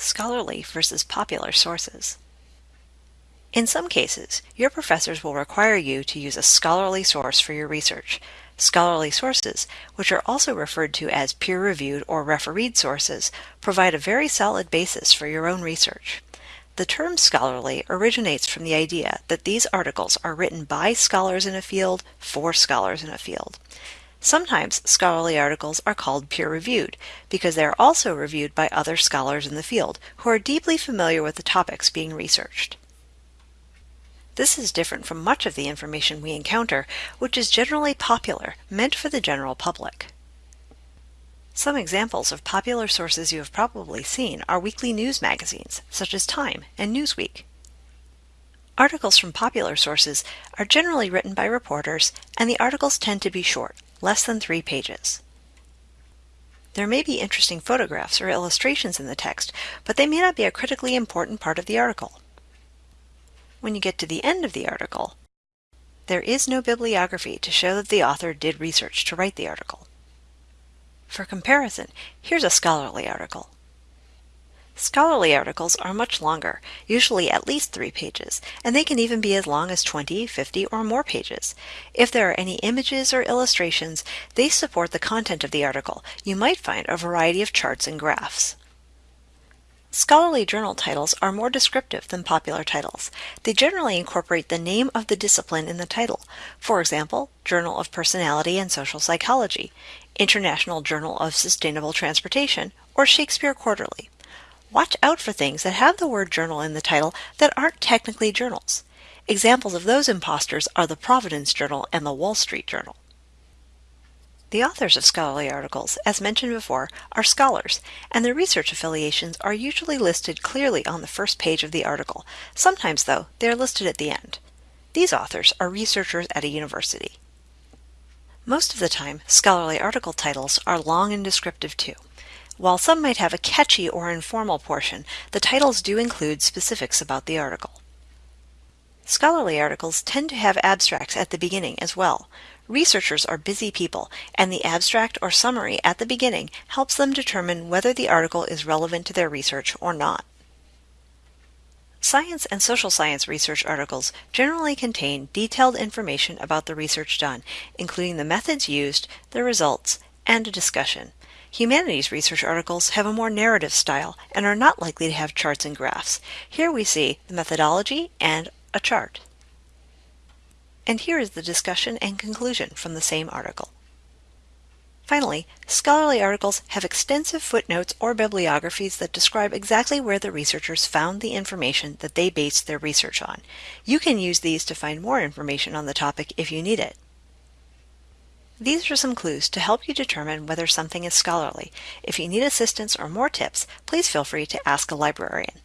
scholarly versus popular sources. In some cases, your professors will require you to use a scholarly source for your research. Scholarly sources, which are also referred to as peer-reviewed or refereed sources, provide a very solid basis for your own research. The term scholarly originates from the idea that these articles are written by scholars in a field for scholars in a field. Sometimes scholarly articles are called peer-reviewed because they are also reviewed by other scholars in the field who are deeply familiar with the topics being researched. This is different from much of the information we encounter, which is generally popular, meant for the general public. Some examples of popular sources you have probably seen are weekly news magazines, such as Time and Newsweek. Articles from popular sources are generally written by reporters, and the articles tend to be short, less than three pages. There may be interesting photographs or illustrations in the text, but they may not be a critically important part of the article. When you get to the end of the article, there is no bibliography to show that the author did research to write the article. For comparison, here's a scholarly article. Scholarly articles are much longer, usually at least three pages, and they can even be as long as 20, 50, or more pages. If there are any images or illustrations, they support the content of the article. You might find a variety of charts and graphs. Scholarly journal titles are more descriptive than popular titles. They generally incorporate the name of the discipline in the title. For example, Journal of Personality and Social Psychology, International Journal of Sustainable Transportation, or Shakespeare Quarterly. Watch out for things that have the word journal in the title that aren't technically journals. Examples of those imposters are the Providence Journal and the Wall Street Journal. The authors of scholarly articles, as mentioned before, are scholars, and their research affiliations are usually listed clearly on the first page of the article. Sometimes, though, they are listed at the end. These authors are researchers at a university. Most of the time, scholarly article titles are long and descriptive too. While some might have a catchy or informal portion, the titles do include specifics about the article. Scholarly articles tend to have abstracts at the beginning as well. Researchers are busy people, and the abstract or summary at the beginning helps them determine whether the article is relevant to their research or not. Science and social science research articles generally contain detailed information about the research done, including the methods used, the results, and a discussion. Humanities research articles have a more narrative style and are not likely to have charts and graphs. Here we see the methodology and a chart. And here is the discussion and conclusion from the same article. Finally, scholarly articles have extensive footnotes or bibliographies that describe exactly where the researchers found the information that they based their research on. You can use these to find more information on the topic if you need it. These are some clues to help you determine whether something is scholarly. If you need assistance or more tips, please feel free to ask a librarian.